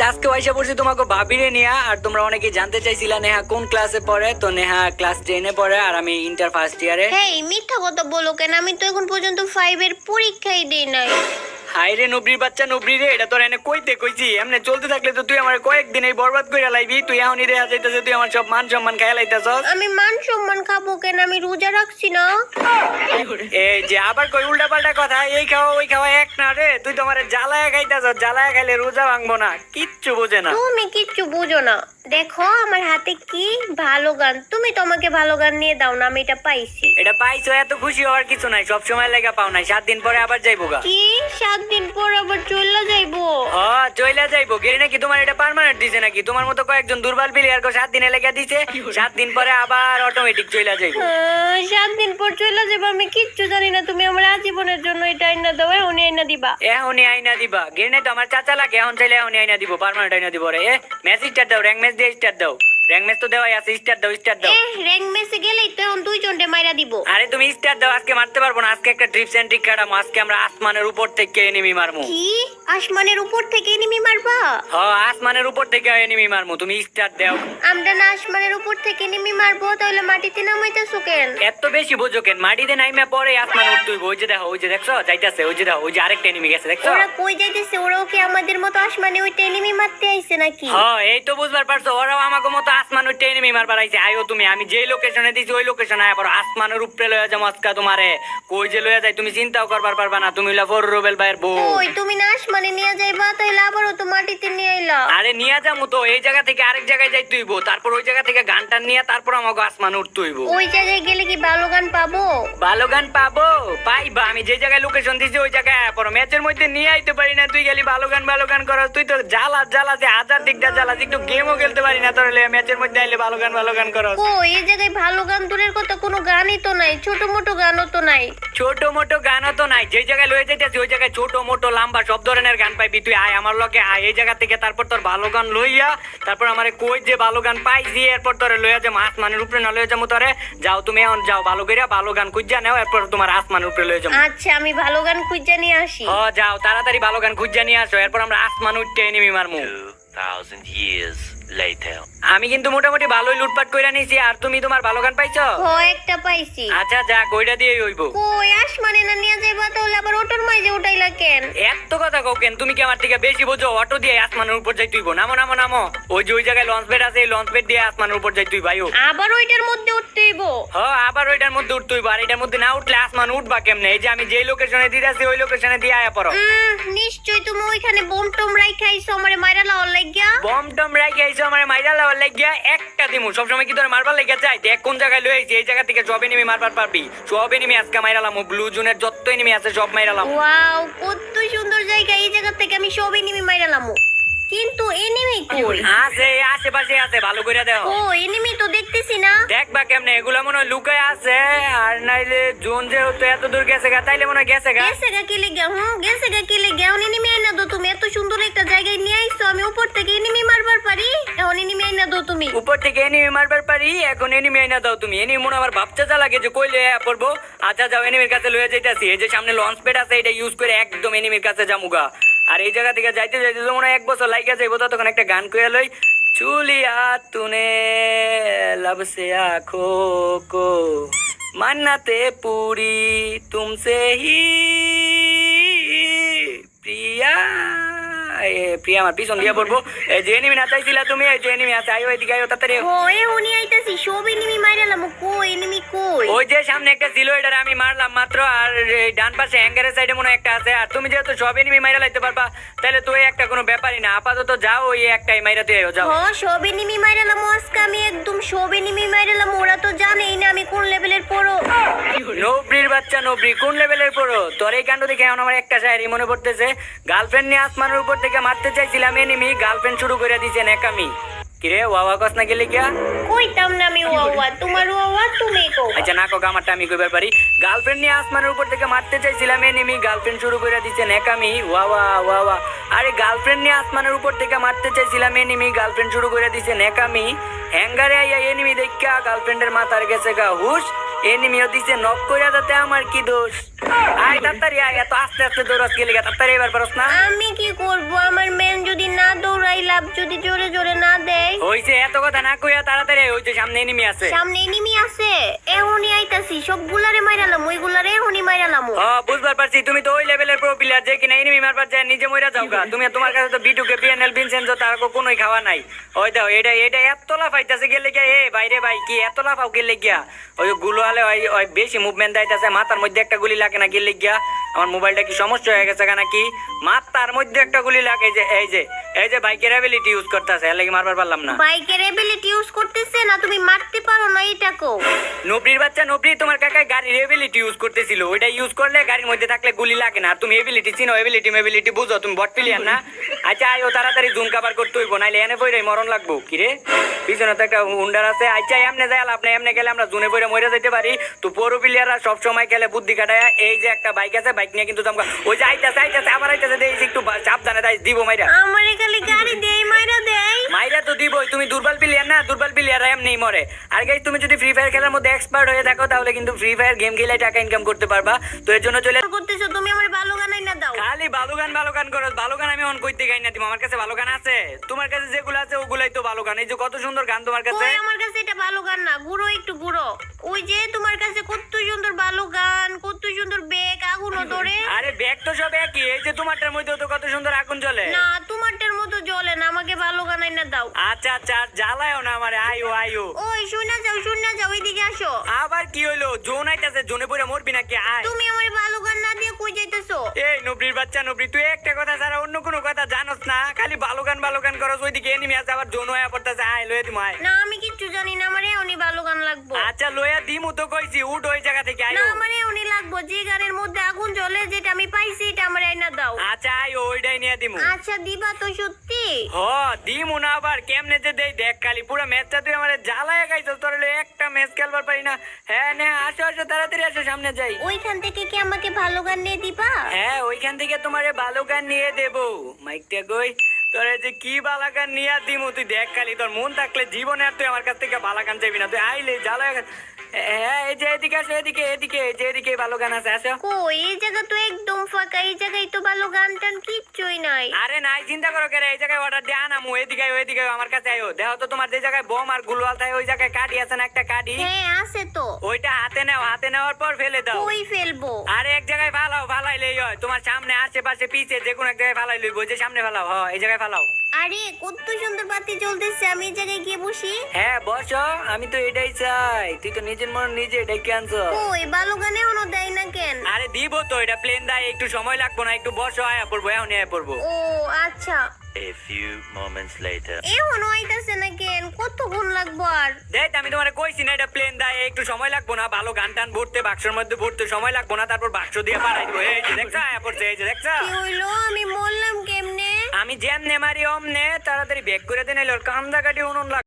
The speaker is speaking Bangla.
গাইজ আজকে পয়সা পড়ছি তোমাকে ভাবিরে নেহা আর তোমরা অনেকে জানতে চাইছিলা নেহা কোন ক্লাসে পড়ে। তো নেহা ক্লাস টেনে পড়ে, আর আমি ইন্টার ফার্স্ট ইয়ারে হেই, মিথ্যা কথা বলো কেন? আমি তো এখন পর্যন্ত ফাইভের পরীক্ষাই দিই নাই। হাই রে নবরির বাচ্চা নবরি রে এটা তোর এনে কইতে কইছি। এমনি চলতে থাকলে তো তুই আমার কয়েকদিন এই বরবাদ করে লাইবি। তুই এখনই রে যাইতেছে তুই আমার সব মান সম্মান খাইয়া লাইতেছস। আমি মান সম্মান খাব কেন? আমি রোজা রাখছি না। এই যে আবার কই উল্টা পাল্টা কথা এই খাওয়া ওই খাওয়া এক না রে। তুই তো আমার জ্বালায়া খাইতেছ জ্বালায়া খাইলে রোজা ভাঙবো না। কিচ্ছু বোঝে না। তুমি কিচ্ছু বুঝো না। দেখো আমার হাতে কি ভালো গান। তুমি তো আমাকে ভালো গান নিয়ে দাও না আমি এটা পাইছি। এটা পাইছো এত খুশি হওয়ার কিছু নাই সব সময় লেগে পাও নাই। সাত দিন পরে আবার যাইবো গা। কি সাত দিন পর আবার চলে যাইবো। ও চইলা যাইবো। গেরি নাকি তোমার এটা পার্মানেন্ট দিছে নাকি? তোমার মতো কয়েকজন দুর্বল প্লেয়ার কো সাত দিনে লেগে দিছে সাত দিন পরে আবার অটোমেটিক চইলা যাইবো। সাত দিন পর চলে যাব আমি কিচ্ছু জানি না। তুমি আমার আজীবনের জন্য এটা আইনা দাও উনি আইনা দিবা। এখনই আইনা দিবা। গেরি নাই তো আমার চাচা লাগে এখন চাইলে এখনই আইনা দিব পার্মানেন্ট আইনা দিব রে এ স্টার দাও র্যাঙ্ক ম্যাচ দিয়ে স্টার দাও। র্যাঙ্ক ম্যাচ তো দেওয়াই আছে স্টার দাও স্টার দাও। র্যাঙ্ক মেসে গেলেই তো এখন দুইজনটে মাইরা দিব। আরে তুমি স্টার দাও আজকে মারতে পারব না আজকে একটা ট্রিপ সেন্ট্রিক কাটামো আজকে আমরা আসমানের উপর থেকে এনিমি মারমু কি? আসমানের উপর থেকে এনিমি মারবা? হ আসমানের উপর থেকে এনিমি মারমু তুমি স্টার দাও। আমরা না আসমানের উপর থেকে এনিমি মারবো তাহলে মাটিতে নামাইতেছো কেন? এত বেশি বোঝো কেন? মাটিতে নাইমে পরে আসমান উঠতুই ওই যে দেখো ওই যে দেখছ? যাইতাছে ওই যে দেখো ওই যে আরেকটা এনিমি গেছে দেখছ? ওরা কই যাইতেছে? ওরাও কি আমাদের মতো আসমানে ওইটা এনিমি মারতে আইছে নাকি? হ্যাঁ এই তো বুঝবার পারছ ওরাও আমাকে মতো আসমান উঠতে এনিমি মারবার আইছে আইও তুমি আমি যেই লোকেশনে দিছি ওই লোকেশনে আয় পড়ো। আসমানের উপরে লয়ে যাব আজকা তোমারে। কই যে লয়ে যাই তুমি চিন্তাও করবার পারবা না তুমি হইলা ফর রুবেল ভাইয়ের বউ। ওই তুমি না আসমানে নিয়ে যাইবা তাহলে আবারও তো মাটিতে নিয়ে আইলা। আরে নিয়ে যাব তো এই জায়গা থেকে আরেক জায়গায় যাই তুইবো তারপর ওই জায়গা থেকে গানটা নিয়ে তারপর আমাকে আসমান উঠতুইব ওই জায়গায় গেলে কি ভালো গান পাবো? ভালো গান পাবো? পাইবা আমি যে জায়গায় লোকেশন দিছি ওই জায়গায় আয়া পড়ো। ম্যাচের মধ্যে নিয়ে আইতে পারি না তুই গেলি ভালো গান ভালো গান করস তুই তো জ্বালা জ্বালা যে হাজার দিকটা জ্বালা একটু গেমও খেলতে পারি না তোর ম্যাচের মধ্যে আইলে ভালো গান ভালো গান করস ও এই জায়গায় ভালো গান দূরের কথা কোনো গানই তো নাই ছোট মোটো গানও তো নাই। ছোট মোটো গানও তো নাই যে জায়গায় লয়ে যাইতেছি ওই জায়গায় ছোট মোটো লম্বা সব ধরনের গান পাইবি তুই আয় আমার লগে আয় এই জায়গা থেকে তারপর তোর ভালো গান লইয়া তারপর আমারে কই যে ভালো গান পাইছি এরপর তোরে লইয়া যে আসমানের উপরে না লইয়া যাব তোরে যাও তুমি এখন যাও ভালো করিয়া ভালো গান খুঁজা নেও এরপর তোমার আসমানের উপরে লইয়া যাব। আচ্ছা আমি ভালো গান খুঁজে নিয়ে আসি। হ যাও তাড়াতাড়ি ভালো গান খুঁজা নিয়ে আসো এরপর আমরা আসমান উঠতে এনিমি মারমু। 2,000 years later. আমি কিন্তু মোটামুটি ভালোই লুটপাট কইরা নিছি আর তুমি তোমার ভালো গান পাইছো? হ একটা পাইছি। আচ্ছা যা কইরা দিয়ে হইব। কই আসমানে না নিয়ে যাইবা তাহলে আবার ওটোর মাঝে উঠাইলা কেন? এত কথা কও কেন? তুমি কি আমার থেকে বেশি বোঝো? অটো দিয়ে আসমানের উপর যাই তুইব নামো নামো নামো। ওই যে ওই জায়গায় লঞ্চ বেড আছে লঞ্চ বেড দিয়ে আসমানের উপর যাই তুই ভাইও আবার ওইটার মধ্যে উঠতেইব হ আবার ওইটার মধ্যে উঠতে হইব আর এটার মধ্যে না উঠলে আসমান উঠবা কেমনে? এই যে আমি যেই লোকেশনে দিতেছি ওই লোকেশনে দিয়ে আয়া পড়ো। উম, নিশ্চয়ই তুমি ওইখানে বম টম রাইখা আইছো আমারে মাইরা লাওয়ার লাগিয়া। বম টম রাখি আইছো আমার মাইরা লাওয়ার লাগিয়া একটা দিমু। সবসময় কি ধরে মারবার লাগিয়া যায় দেখ কোন জায়গায় লয়ে আইছি, এই জায়গা থেকে সব এনিমি মারবার পারবি। সব এনিমি আজকে মাইরালাম ব্লু জোনের যত এনিমি আছে সব মাইরালাম ওয়াও কত সুন্দর জায়গা। এই জায়গা থেকে আমি সব এনিমি মাইরা লামু। কিন্তু এনিমি কই? আছে আশেপাশে আছে ভালো করে দেখো। ও এনিমি তো দেখতেছি না। দেখবা কেমনে এগুলো মনে লুকায় আছে আর নাইলে জোন যেহেতু এত দূর গেছে গা তাইলে মনে গেছে গা। গেছে গা কি লেগে? হুম গেছে গা কি লেগে? এখন এনিমি আইনা দো তুমি এত সুন্দর একটা জায়গায় নিয়ে আইছো আমি উপর থেকে এনিমি মারবার পারি? এখন এনিমি আইনা দো তুমি। উপর থেকে এনিমি মারবার পারি এখন এনিমি আইনা দাও তুমি। এনিমি মনে আমার ভাবচাচা লাগে যে কই লয়ে পড়ব আচ্ছা যাও এনিমির কাছে লয়ে যাইতাছি। এই যে সামনে লঞ্চ প্যাড আছে এটা ইউজ করে একদম এনিমির কাছে যামুগা। আর এই জায়গা থেকে যাইতে যাইতে যেমন এক বছর লাইকা যাইবো তখন একটা গান কয়ে লই চুলিয়া তুনে লাভসে আখো কো, মান্নাতে পুরি তুমসে হি, প্রিয়া। প্রিয়া, আমার পিছন দিয়ে পড়ব। যে নিমি না চাইছিলা তুমি যে নিমি আছে আইও এদিকে আইও তাড়াতাড়ি ও এ উনি আইতাছি সব এনিমি মাইরা লামু কই এনিমি কই? ওই যে সামনে একটা ছিল এটারে আমি মারলাম মাত্র আর এই ডান পাশে হ্যাঙ্গারের সাইডে মনে একটা আছে। আর তুমি যেহেতু সব এনিমি মাইরা লাইতে পারবা তাহলে তো এই একটা কোনো ব্যাপারই না। আপাতত যাও ওই একটাই মাইরা তুই যাও। হ সব এনিমি মাইরা আজকে আমি একদম সব এনিমি মাইরা ওরা তো জানেই না আমি কোন লেভেলের পড়ো। নবরির বাচ্চা নবরি কোন লেভেলের পড়ো? তোর এই কাণ্ড দেখে এখন আমার একটা শায়রি মনে পড়তেছে। গার্লফ্রেন্ড নিয়ে আসমানের উপর থেকে মারতে চাইছিলাম এনিমি গার্লফ্রেন্ড শুরু করে দিয়েছে নেকামি কিরে ওয়াওয়া কস না গেলে কিয়া কইতাম না আমি ওয়া তোমার ওয়া তুমি কো আচ্ছা না কোক আমারটা আমি কইবার পারি। গার্লফ্রেন্ড নিয়ে আসমানের উপর থেকে মারতে চাইছিলাম এনিমি গার্লফ্রেন্ড শুরু করে দিচ্ছে নেকামি ওয়া ওয়া ওয়া ওয়া। আরে গার্লফ্রেন্ড নিয়ে আসমানের উপর থেকে মারতে চাইছিলাম এনিমি গার্লফ্রেন্ড শুরু করে দিচ্ছে নেকামি হ্যাঙ্গারে আইয়া এনিমি দেখা গার্লফ্রেন্ডের মাথার গেছে গা হুশ। এনিমিও দিছে নক কইরা যাতে আমার কি দোষ। আয় তাড়াতাড়ি আয় এত আস্তে আস্তে দৌড়াস গেলে তাড়াতাড়ি এবার পারস না? আমি কি করব? আমার মেন যদি না দৌড়াই লাভ যদি জোরে জোরে না দেয়? হইছে এত কথা না কইয়া তাড়াতাড়ি আয়, হইছে সামনে এনিমি আছে। সামনে এনিমি আছে? এখনই আইতাছি সবগুলারে মাইরালাম ওইগুলারে এখনই মাইরালাম বুঝবার পারছি তুমি তো ওই লেভেলের প্রো প্লেয়ার যে কিনা এনিমি মারবার যায় নিজে মইরা যাও গা তুমি তোমার কাছে তো বিটুকে বিএনএল ভিনসেন্সো তার কোনোই খাওয়া নাই। ওই দাও এটা এটা এত লাফাইতাছে গেলে গিয়া এ বাইরে ভাই কি এত লাফাও গেলে গিয়া। ওই গুলো আলে ওই ওই বেশি মুভমেন্ট দাইতাছে মাথার মধ্যে একটা গুলি লাগে না গেলে গিয়া। আমার মোবাইলটা কি সমস্যা হয়ে গেছে কেন কি তার মধ্যে একটা গুলি লাগে যে এই যে এই যে বাইকের অ্যাবিলিটি ইউজ করতেছে এর লাগি মারবার পারলাম না। বাইকের এবিলিটি ইউজ করতেছে না তুমি মারতে পারো না এটা কো নবরির বাচ্চা নবরি তোমার কাকা গাড়ির এবিলিটি ইউজ করতেছিল। ওইটা ইউজ করলে গাড়ির মধ্যে থাকলে গুলি লাগে না। আর তুমি এবিলিটি চিনো এবিলিটি মেবিলিটি বুঝো তুমি বট প্লেয়ার না। আচ্ছা আইও তাড়াতাড়ি জুম কাভার করতে হইব নাইলে এনে বইরে মরণ লাগবো। কি রে? পিছনে তো একটা হুন্ডার আছে। আচ্ছা এমনে যাই আপনি এমনে গেলে আমরা জুনে বইরে মরে যেতে পারি। তো পৌর প্লেয়াররা খেলে বুদ্ধি কাটায় এই যে একটা বাইক আছে বাইক নিয়ে কিন্তু জমকা ওই যে আইতাছে আইতাছে আইতাছে দেখছি একটু সাবধানে তাই দিব মাইরা। আমারে খালি গাড়ি দেই মাইরা দেয় মাইরা তো দিবই তুমি দুর্বল প্লেয়ার না দুর্বল প্লেয়ার এমনি মরে। আর গাইস তুমি যদি ফ্রি ফায়ার খেলার মধ্যে এক্সপার্ট হয়ে থাকো তাহলে কিন্তু ফ্রি ফায়ার গেম খেলে টাকা ইনকাম করতে পারবা। তো এর জন্য চলে করতেছো তুমি আমার ভালো খালি ভালো গান ভালো গান করো ভালো গান আমি অন করতে গাই না তুমি আমার কাছে ভালো গান আছে। তোমার কাছে যেগুলো আছে ওগুলাই তো ভালো গান। এই যে কত সুন্দর গান তোমার কাছে। ওই আমার কাছে এটা ভালো গান না। গুড়ো একটু গুড়ো। ওই যে তোমার কাছে কত সুন্দর ভালো গান কত সুন্দর বেগ আগুন ধরে। আরে ব্যাগ তো সব একই। এই যে তোমারটার মধ্যে তো কত সুন্দর আগুন জ্বলে। না তোমারটার দাও। আচ্ছা আচ্ছা আর জ্বালায়ও না আমারে আয়ো আয়ো। ওই শুনে যাও শুনে যাও এদিকে আসো। আবার কি হইল? জোন আইতাছে জোনে পড়ে মরবি নাকি? আয়। তুমি আমার ভালো গান না দিয়ে কই যাইতেছো? এই নবরির বাচ্চা নবরি তুই একটা কথা ছাড়া অন্য কোনো কথা জানোস না? খালি ভালো গান ভালো গান করস ওইদিকে এনিমি আছে আবার জোন হয়ে পড়তেছে। আয় লয়ে দিম আয়। না আমি কিচ্ছু জানি না আমার উনি ভালো গান লাগবো। আচ্ছা লয়া দিমু তো কইছি উঠ ওই জায়গা থেকে আয়। না আমার এমনি লাগবো যে গানের মধ্যে আগুন জ্বলে যেটা আমি পাইছি এটা আমার আইনা দাও। আচ্ছা আয়ো ওইটাই নিয়ে দিমু। আচ্ছা দিবা তো সত্যি। হ দিমু না আবার কেমনে যে দেই? দেখ কালি পুরো ম্যাচটা তুই আমার জ্বালায় গাইছস তোর হলো একটা ম্যাচ খেলবার পারি না। হ্যাঁ নে আসো আসো তাড়াতাড়ি আসো সামনে যাই। ওইখান থেকে কি আমাকে ভালো গান নিয়ে দিবা? হ্যাঁ ওইখান থেকে তোমারে ভালো গান নিয়ে দেবো। মাইকটা কই? তোরে যে কি বালা গান দিমু তুই দেখ খালি তোর মন থাকলে জীবনে আর তুই আমার কাছ থেকে ভালো চাইবি না। তুই আইলে জ্বালায় হ্যাঁ এই যে এদিকে আসো এদিকে এদিকে যে এদিকে ভালো গান আছে আসো। কই এই জায়গা তো একদম ফাঁকা এই জায়গায় তো ভালো গান টান কিচ্ছুই নাই। আরে নাই চিন্তা করো কেরে এই জায়গায় অর্ডার দিয়ে আনামু এদিকে ওইদিকে আমার কাছে আয়ো। দেখো তো তোমার যে জায়গায় বোম আর গুলওয়াল থাকে ওই জায়গায় কাঠি আছে না একটা কাঠি? হ্যাঁ আছে তো। ওইটা হাতে নাও হাতে নেওয়ার পর ফেলে দাও। কই ফেলব? আরে এক জায়গায় ফালাও ফালাইলেই হয়। তোমার সামনে আশেপাশে পিছে যে কোনো এক জায়গায় ফালাই লইব যে সামনে ফালাও হয় এই জায়গায় ফালাও। আরে কত সুন্দর বাতি জ্বলতেছে আমি এই জায়গায় গিয়ে বসি। হ্যাঁ বস আমি তো এটাই চাই। তুই তো নিজের মন নিজে এটাই ভালো গান দেয় না কেন? আরে দিব তো এটা প্লেন দেয় একটু সময় লাগবো না একটু বসো আয়া পড়ব এখন আয়া পড়ব। ও আচ্ছা। A few moments later. এখনও আইতাছে না কেন? কতক্ষণ লাগবো আর? দেখ আমি তোমার কইছি না এটা প্লেন দেয় একটু সময় লাগবো না ভালো গান টান ভরতে বাক্সের মধ্যে ভরতে সময় লাগবো না তারপর বাক্স দিয়ে পাঠাই দিবো। এই যে দেখছ আয়া পড়ছে এই যে দেখছ। কি হইল? আমি মরলাম কেমনে জ্যাম নেমারি মারি অমনে তাড়াতাড়ি ব্যাক করে দেন এলো কান্দা কাটি উনুন